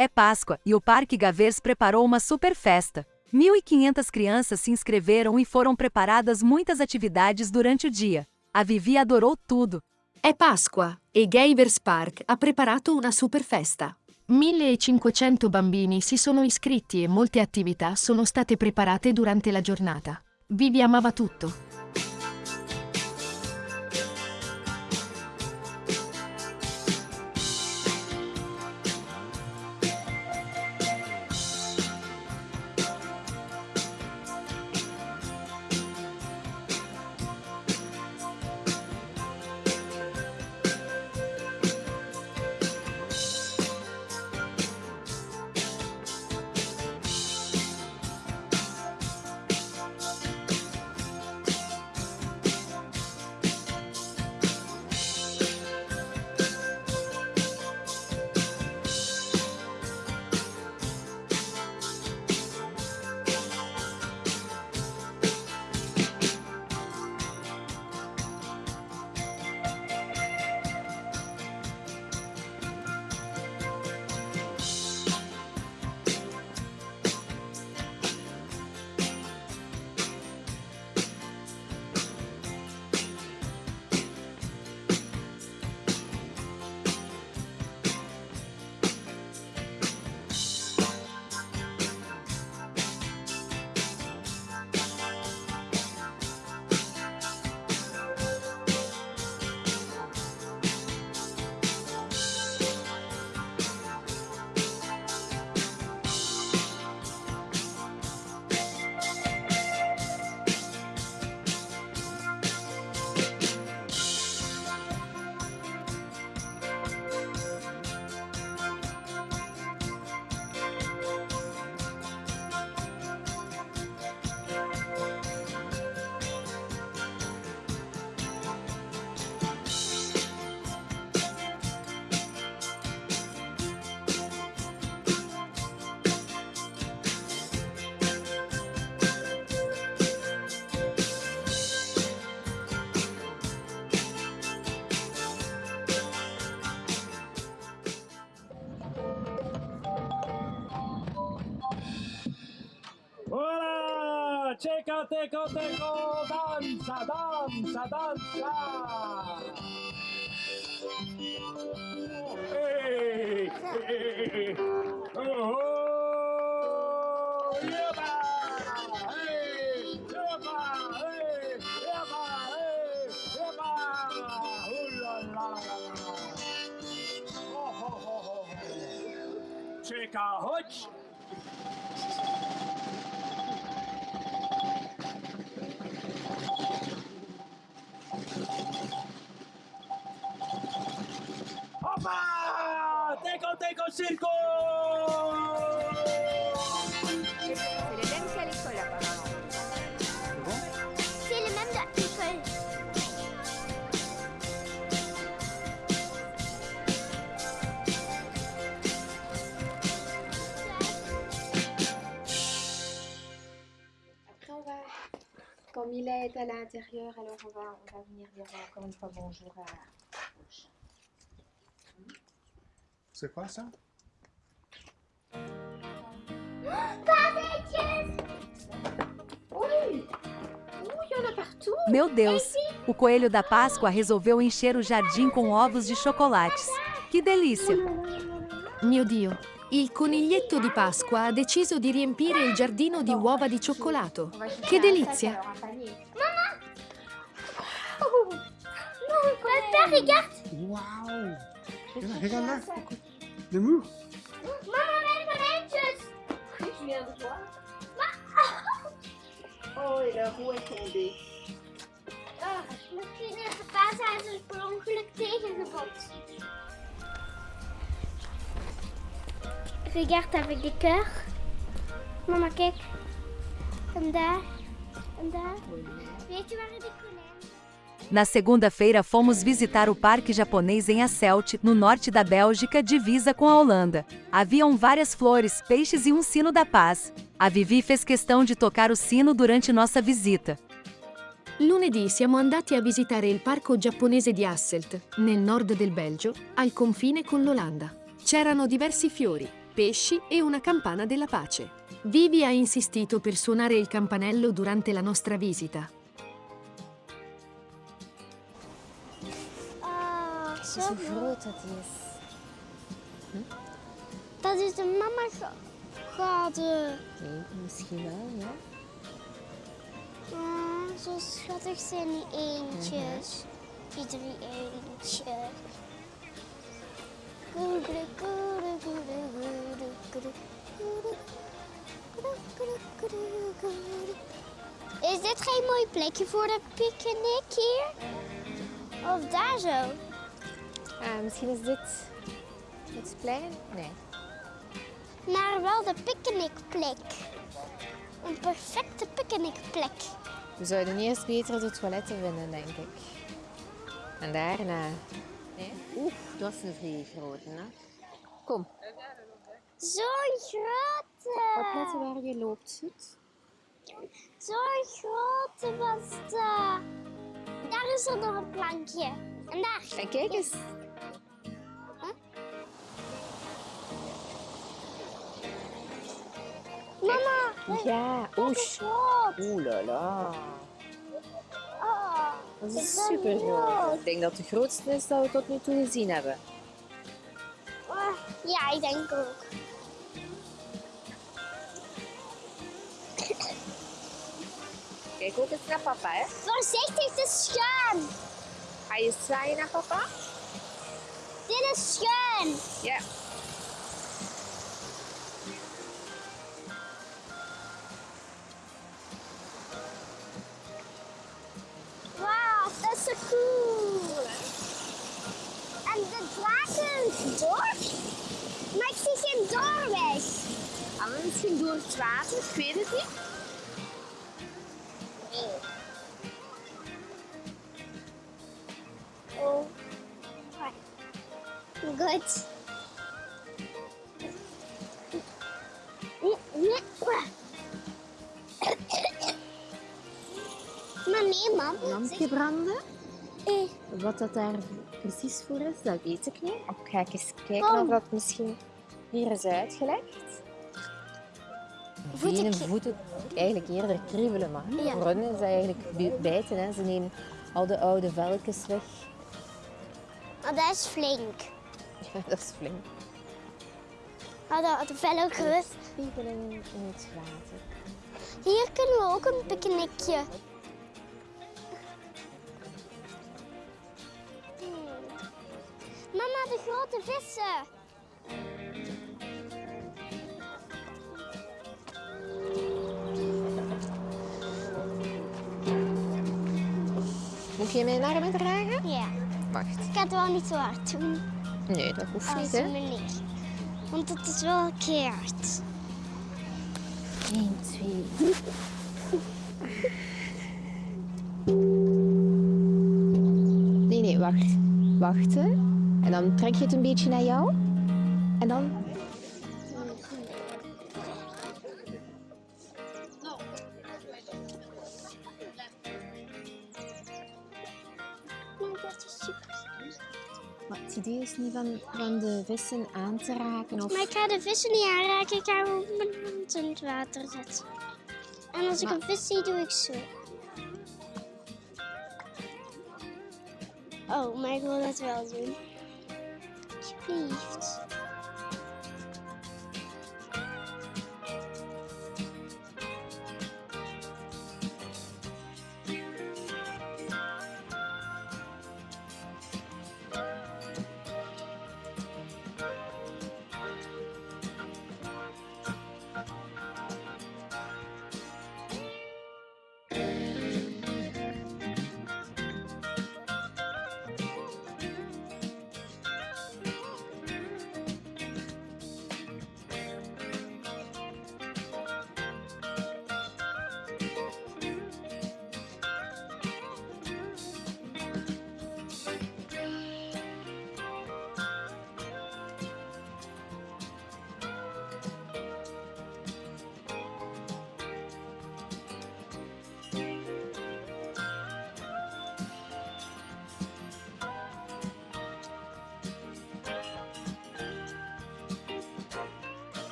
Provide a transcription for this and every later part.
É Páscoa e o Parque Gavers preparou uma super festa. 1.500 crianças se inscreveram e foram preparadas muitas atividades durante o dia. A Vivi adorou tudo. È Pasqua e Gavers Park ha preparato una super festa. 1500 bambini si sono iscritti e molte attività sono state preparate durante la giornata. Vivi amava tutto. chécate, coteco, danza, danza, danza. Hey, hey, hey. hey. Oh, oh, yeah, Check out Hutch. C'est les mêmes qu'à l'école apparemment. C'est le même de l'école. Après on va, quand Mila est à l'intérieur, alors on va, on va venir dire encore une fois bonjour à. C'est quoi ça? Meu Deus! O coelho da Páscoa resolveu encher o jardim com ovos de chocolates. Que delícia! Mio Dio, il coniglietto di Pasqua ha deciso di riempire il giardino di uova di cioccolato. Che delizia! papa, regarde. Là. Le mou Maman, konijntjes. De voir Oh, la roue est tombée. Oh, misschien is zijn ze per ongeluk tegengebotst. Regarde avec des cœurs. Mama, kijk. En daar. En daar. Weet je waar de konijn Na segunda-feira fomos visitar o Parque Japonês em Asselt, no norte da Bélgica, divisa com a Holanda. Haviam várias flores, peixes e um sino da paz. A Vivi fez questão de tocar o sino durante nossa visita. Lunedì siamo andati a visitare il parco giapponese di Hasselt, nel nord del Belgio, al confine con l'Olanda. C'erano diversi fiori, pesci e una campana della pace. Vivi ha insistito per suonare il campanello durante la nostra visita. Is hoe groot dat is. Hm? Dat is de mama schade. Nee, misschien wel, ja. Zo schattig zijn die eentjes. Mhm. Die drie eentjes. Goede, goede. Is dit geen mooi plekje voor een picknick hier? Of daar zo? Ah, misschien is dit het plein? Nee. Maar wel de picknickplek. Een perfecte picknickplek. We zouden eerst beter de toiletten vinden, denk ik. En daarna... Nee? Oeh, dat is een vrij grote, hè? Kom, Zo'n grote. opletten waar je loopt, goed? Zo'n grote was dat. Daar is er nog een plankje. En daar. En kijk eens. Ja, dat oeh. la la. Oh, Dat is super groot. Ik denk dat het de grootste is dat we tot nu toe gezien hebben. oh, ja, ik denk ook. Kijk ook eens naar papa, hè. Voorzichtig, het is schuin. Ga je zwaaien naar papa? Dit is schuin. Ja. We misschien door het water? Ik weet het niet. Oh. Goed. Maar nee, mam. Lampje branden. Eh, Wat dat daar precies voor is, dat weet ik niet. Ik ga eens kijken of dat misschien hier is uitgelegd. Voeten- Benen, voeten, eigenlijk eerder kriebelen, maar Ja. voor hen is dat eigenlijk bi- bijten. Hè. Ze nemen al de oude velkens weg. oh, dat is flink. Ja, dat is flink. Oh, dat, gerust. Spiegeling in het water. Hier kunnen we ook een picknickje. Hmm. Mama, de grote vissen. Moet je mijn armen dragen? Ja, Wacht. ik ga het wel niet zo hard doen Nee, dat hoeft als niet, hè. meneer. Want het is wel keihard. 1, 2, 3. Nee, nee, wacht. Wacht, hè. En dan trek je het een beetje naar jou. En dan... idee is niet van, van de vissen aan te raken of... Maar ik ga de vissen niet aanraken, ik ga hem op mijn hand in het water zetten. En als ik een vis zie, doe ik zo. Oh, maar ik wil dat wel doen. Alsjeblieft.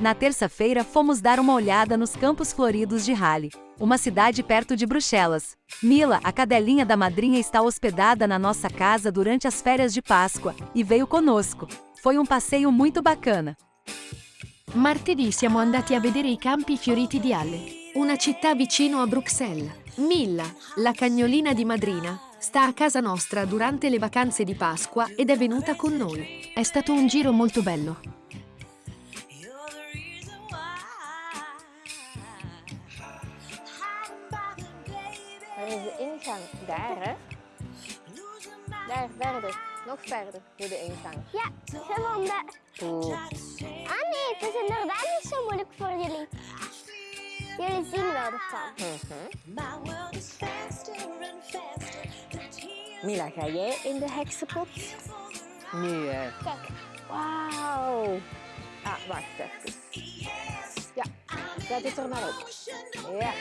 Na terça-feira fomos dar uma olhada nos campos floridos de Halle, uma cidade perto de Bruxelas. Mila, a cadelinha da madrinha está hospedada na nossa casa durante as férias de Páscoa, e veio conosco. Foi um passeio muito bacana. Martedì siamo andati a vedere i campi fioriti di Halle, una città vicino a Bruxelles. Milla, la cagnolina di madrina, sta a casa nostra durante le vacanze di Pasqua ed è venuta con noi. È stato un giro molto bello. Ingang? Daar, hè? Daar, verder. Nog verder voor de ingang. Ja, daar... Goed. Ah nee, het is inderdaad niet zo moeilijk voor jullie. Jullie zien wel de kant. Mila, ga jij in de heksenpot? Nu, hè. Kijk, Wauw. Ah, wacht even. Ja, zet het er maar op. Ja.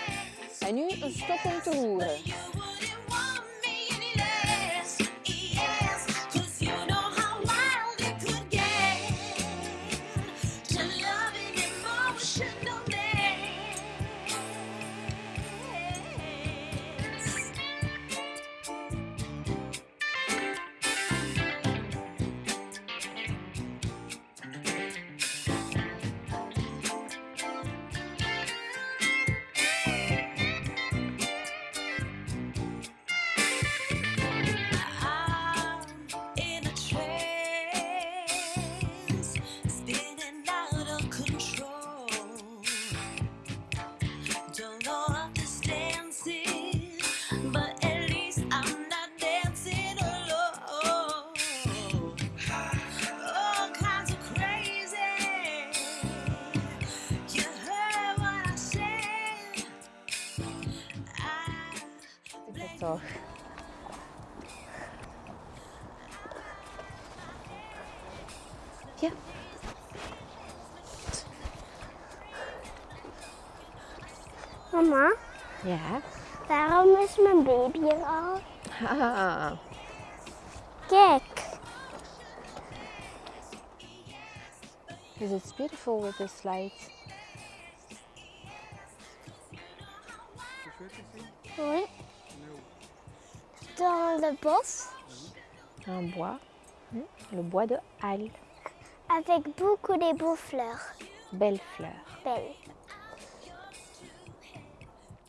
En nu een stop om te roeren. Mama, Ja. waarom is mijn baby al? Ah, Kijk. is it's beautiful with the slides. Oui. Dans le bos, Un bois. Hmm, Le bois de Halle. avec beaucoup de beaux fleurs. Belle fleur. Belles.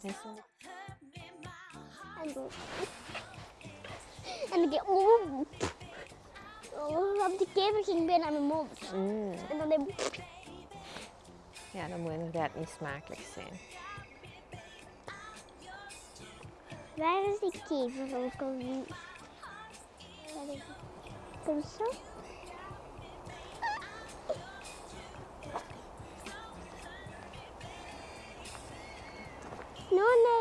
En, en ik deed... Oh, oh, want die kever ging bijna mijn mond. Mm. En dan ik... Ja, dat moet inderdaad niet smakelijk zijn. Waar is die kever van? Kom, kom zo. んな